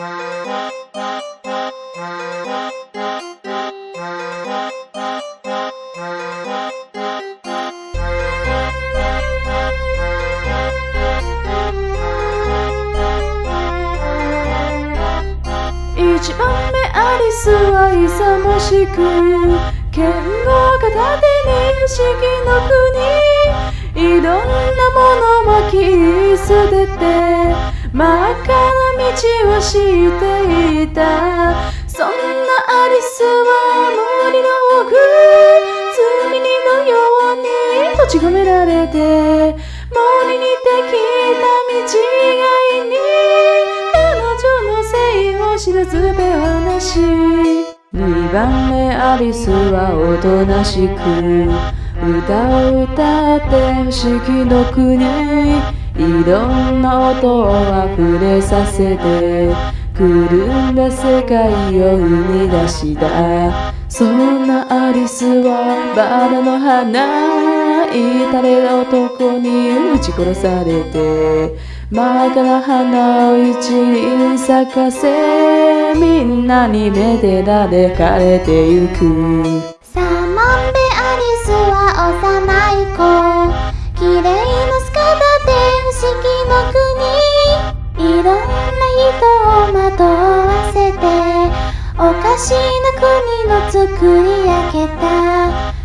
一番目アリスは勇ましく剣を片手に不思議の国。いろんなものを切り捨てて真っ赤していた。そんなアリスは森の奥罪人のように閉じ込められて森にできた道がいに彼女のせいを知らずべ話二番目アリスはおとなしく歌を歌って不思議の国いろんな音を溢れさせてくるんだ世界を生み出した。そんなアリスはバラの花至れ男に撃ち殺されて。真っ赤な花を一輪咲かせみんなにめでられかれてゆく。スは幼い子。綺麗な姿で不思議の国いろんな人を惑わせておかしな国の作り上げた。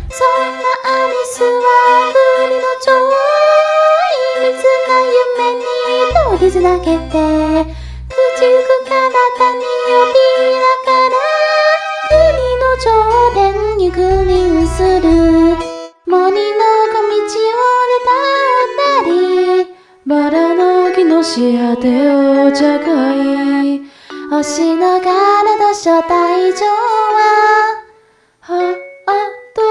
そんなアリスは国の超秘密な夢に通りつなげて口く体に呼びながら国の頂点に踏み移る。バラの木のし果てを茶会。星の柄の初退場はハート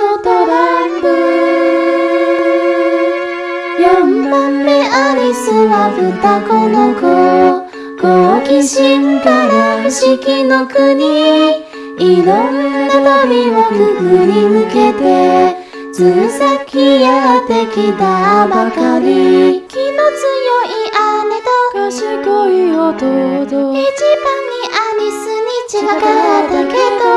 のトランプ。4番目アリスは双子の子。好奇心から不思議の国。いろんな旅をくぐり抜けてつ先やってきたばかり。違かったけど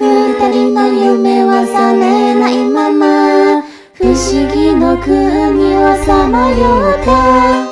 二人の夢は覚めないまま。不思議の国をさまよった。